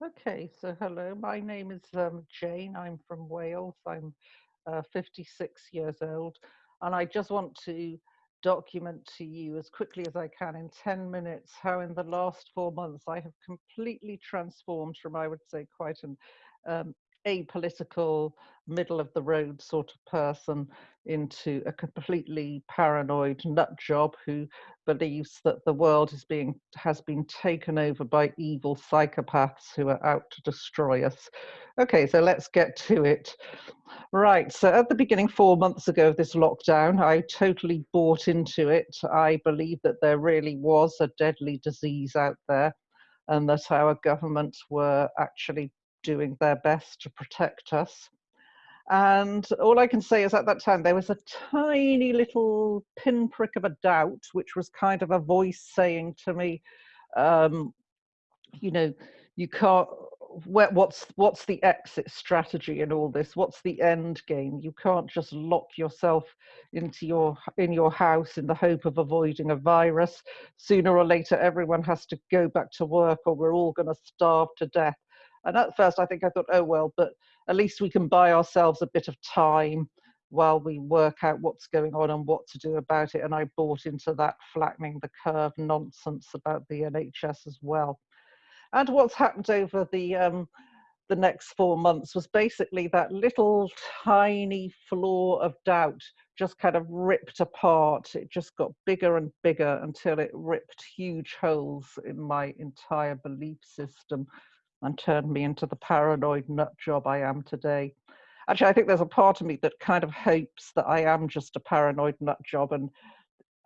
Okay, so hello, my name is um, Jane. I'm from Wales. I'm uh, 56 years old, and I just want to document to you as quickly as I can in 10 minutes how, in the last four months, I have completely transformed from, I would say, quite an um, apolitical, middle of the road sort of person into a completely paranoid nut job who believes that the world is being has been taken over by evil psychopaths who are out to destroy us. Okay, so let's get to it. Right, so at the beginning, four months ago of this lockdown, I totally bought into it. I believe that there really was a deadly disease out there and that our governments were actually doing their best to protect us. And all I can say is at that time, there was a tiny little pinprick of a doubt, which was kind of a voice saying to me, um, you know, you can't, what's, what's the exit strategy in all this? What's the end game? You can't just lock yourself into your, in your house in the hope of avoiding a virus. Sooner or later, everyone has to go back to work or we're all going to starve to death. And at first, I think I thought, oh, well, but at least we can buy ourselves a bit of time while we work out what's going on and what to do about it. And I bought into that flattening the curve nonsense about the NHS as well. And what's happened over the um, the next four months was basically that little tiny flaw of doubt just kind of ripped apart. It just got bigger and bigger until it ripped huge holes in my entire belief system and turned me into the paranoid nut job I am today. Actually, I think there's a part of me that kind of hopes that I am just a paranoid nut job and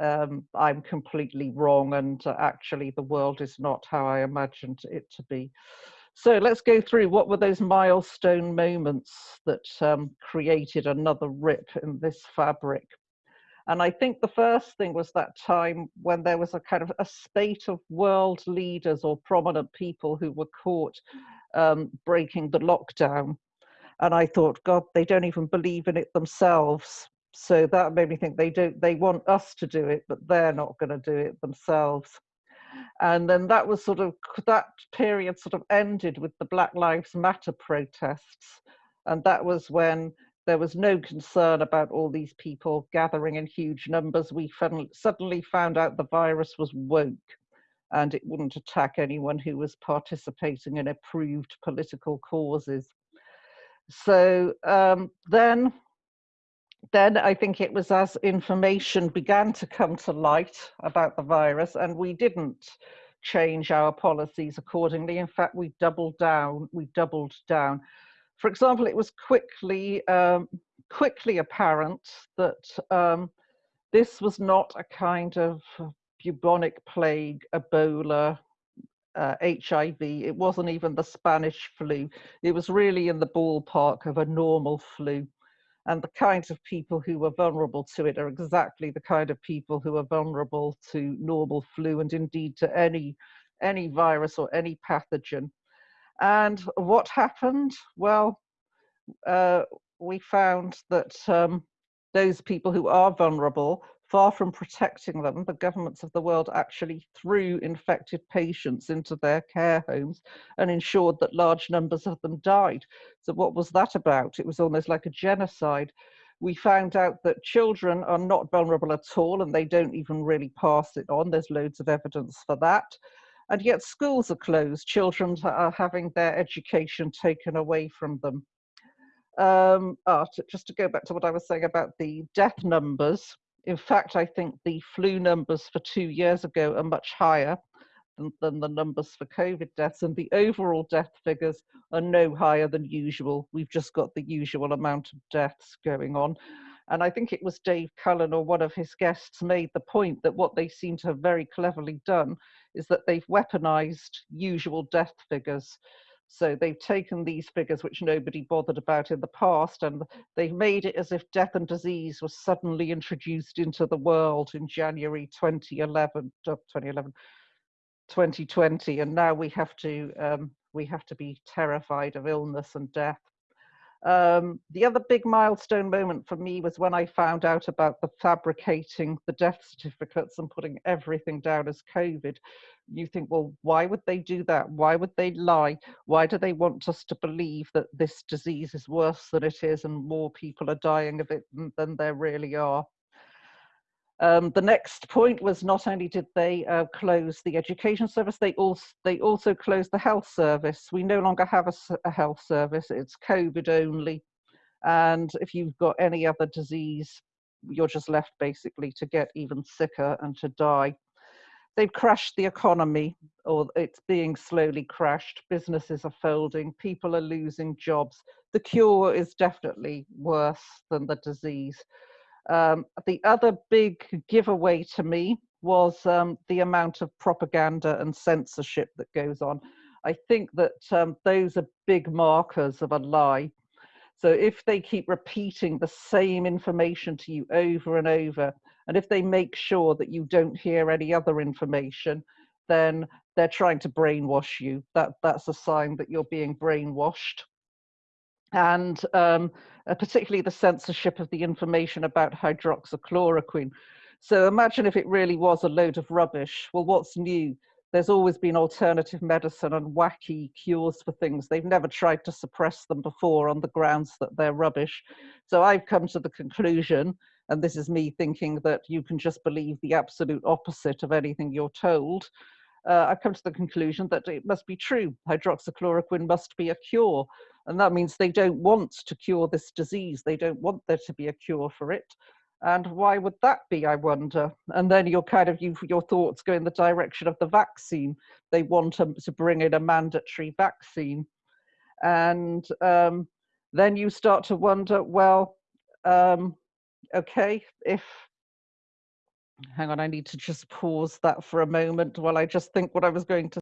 um, I'm completely wrong and uh, actually the world is not how I imagined it to be. So let's go through what were those milestone moments that um, created another rip in this fabric. And I think the first thing was that time when there was a kind of a spate of world leaders or prominent people who were caught um, breaking the lockdown. And I thought, God, they don't even believe in it themselves. So that made me think they don't, they want us to do it, but they're not going to do it themselves. And then that was sort of, that period sort of ended with the Black Lives Matter protests. And that was when there was no concern about all these people gathering in huge numbers. We suddenly found out the virus was woke and it wouldn't attack anyone who was participating in approved political causes. So um, then, then I think it was as information began to come to light about the virus and we didn't change our policies accordingly. In fact, we doubled down, we doubled down for example, it was quickly, um, quickly apparent that um, this was not a kind of bubonic plague, Ebola, uh, HIV. It wasn't even the Spanish flu. It was really in the ballpark of a normal flu. And the kinds of people who were vulnerable to it are exactly the kind of people who are vulnerable to normal flu and indeed to any, any virus or any pathogen. And what happened? Well, uh, we found that um, those people who are vulnerable, far from protecting them, the governments of the world actually threw infected patients into their care homes and ensured that large numbers of them died. So what was that about? It was almost like a genocide. We found out that children are not vulnerable at all and they don't even really pass it on. There's loads of evidence for that and yet schools are closed. Children are having their education taken away from them. Um, oh, just to go back to what I was saying about the death numbers, in fact, I think the flu numbers for two years ago are much higher than, than the numbers for COVID deaths, and the overall death figures are no higher than usual. We've just got the usual amount of deaths going on. And I think it was Dave Cullen or one of his guests made the point that what they seem to have very cleverly done is that they've weaponized usual death figures. So they've taken these figures, which nobody bothered about in the past, and they've made it as if death and disease was suddenly introduced into the world in January 2011, uh, 2011 2020, and now we have to um, we have to be terrified of illness and death. Um, the other big milestone moment for me was when I found out about the fabricating the death certificates and putting everything down as COVID. You think, well, why would they do that? Why would they lie? Why do they want us to believe that this disease is worse than it is and more people are dying of it than there really are? Um, the next point was not only did they uh, close the education service, they also, they also closed the health service. We no longer have a, a health service, it's COVID only. And if you've got any other disease, you're just left basically to get even sicker and to die. They've crashed the economy, or it's being slowly crashed. Businesses are folding, people are losing jobs. The cure is definitely worse than the disease. Um, the other big giveaway to me was um, the amount of propaganda and censorship that goes on. I think that um, those are big markers of a lie. So if they keep repeating the same information to you over and over, and if they make sure that you don't hear any other information, then they're trying to brainwash you. That that's a sign that you're being brainwashed and um, uh, particularly the censorship of the information about hydroxychloroquine. So imagine if it really was a load of rubbish. Well, what's new? There's always been alternative medicine and wacky cures for things. They've never tried to suppress them before on the grounds that they're rubbish. So I've come to the conclusion, and this is me thinking that you can just believe the absolute opposite of anything you're told. Uh, I've come to the conclusion that it must be true. Hydroxychloroquine must be a cure. And that means they don't want to cure this disease. They don't want there to be a cure for it. And why would that be, I wonder? And then your kind of you, your thoughts go in the direction of the vaccine. They want to, to bring in a mandatory vaccine. And um, then you start to wonder, well, um, okay, if hang on, I need to just pause that for a moment while I just think what I was going to.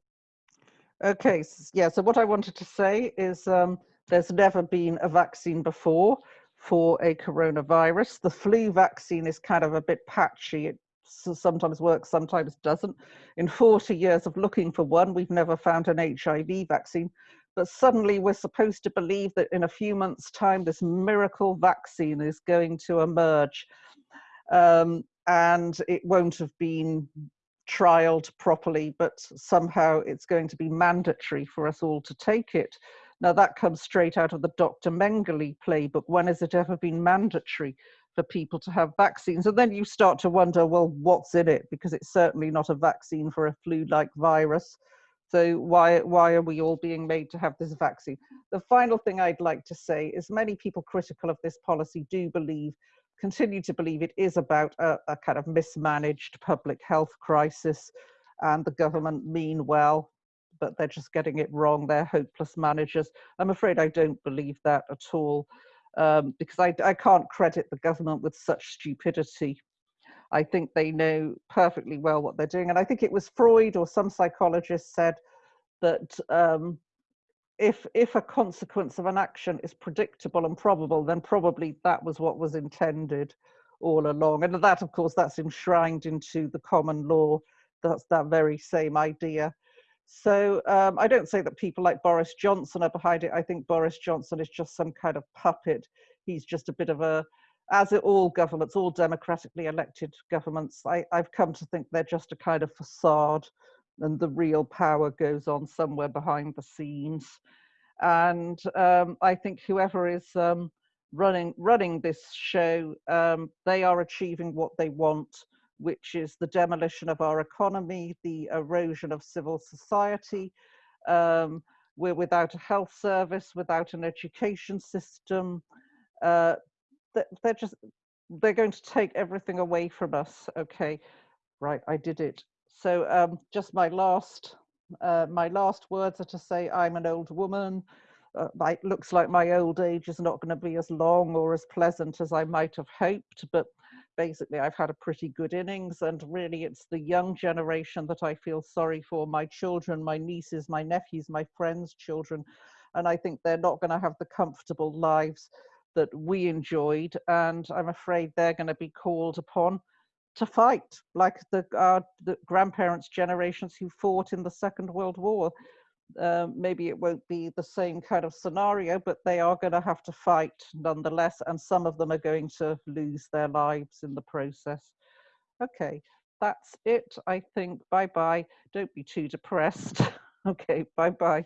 Okay, yeah, so what I wanted to say is um, there's never been a vaccine before for a coronavirus. The flu vaccine is kind of a bit patchy. It sometimes works, sometimes doesn't. In 40 years of looking for one, we've never found an HIV vaccine. But suddenly we're supposed to believe that in a few months' time, this miracle vaccine is going to emerge. Um, and it won't have been trialed properly, but somehow it's going to be mandatory for us all to take it. Now that comes straight out of the Dr. Mengele playbook. When has it ever been mandatory for people to have vaccines? And then you start to wonder, well, what's in it? Because it's certainly not a vaccine for a flu-like virus. So why, why are we all being made to have this vaccine? The final thing I'd like to say is many people critical of this policy do believe, continue to believe it is about a, a kind of mismanaged public health crisis and the government mean well but they're just getting it wrong. They're hopeless managers. I'm afraid I don't believe that at all um, because I, I can't credit the government with such stupidity. I think they know perfectly well what they're doing. And I think it was Freud or some psychologist said that um, if, if a consequence of an action is predictable and probable, then probably that was what was intended all along. And that, of course, that's enshrined into the common law. That's that very same idea. So um, I don't say that people like Boris Johnson are behind it. I think Boris Johnson is just some kind of puppet. He's just a bit of a, as it all governments, all democratically elected governments, I, I've come to think they're just a kind of facade and the real power goes on somewhere behind the scenes. And um, I think whoever is um, running running this show, um, they are achieving what they want which is the demolition of our economy, the erosion of civil society. Um, we're without a health service, without an education system. Uh, they're just, they're going to take everything away from us. Okay, right, I did it. So um, just my last, uh, my last words are to say I'm an old woman. Uh, it looks like my old age is not going to be as long or as pleasant as I might have hoped, but basically I've had a pretty good innings and really it's the young generation that I feel sorry for, my children, my nieces, my nephews, my friends' children. And I think they're not going to have the comfortable lives that we enjoyed. And I'm afraid they're going to be called upon to fight like the, uh, the grandparents' generations who fought in the Second World War. Um, maybe it won't be the same kind of scenario, but they are going to have to fight nonetheless, and some of them are going to lose their lives in the process. Okay, that's it, I think. Bye bye. Don't be too depressed. okay, bye bye.